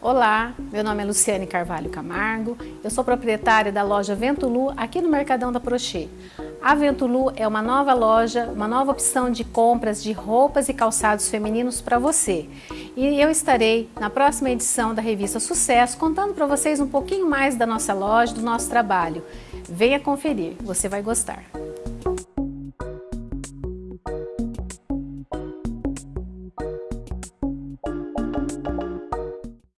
Olá, meu nome é Luciane Carvalho Camargo, eu sou proprietária da loja Ventulu aqui no Mercadão da Prochê. A Ventulu é uma nova loja, uma nova opção de compras de roupas e calçados femininos para você. E eu estarei na próxima edição da revista Sucesso contando para vocês um pouquinho mais da nossa loja, do nosso trabalho. Venha conferir, você vai gostar.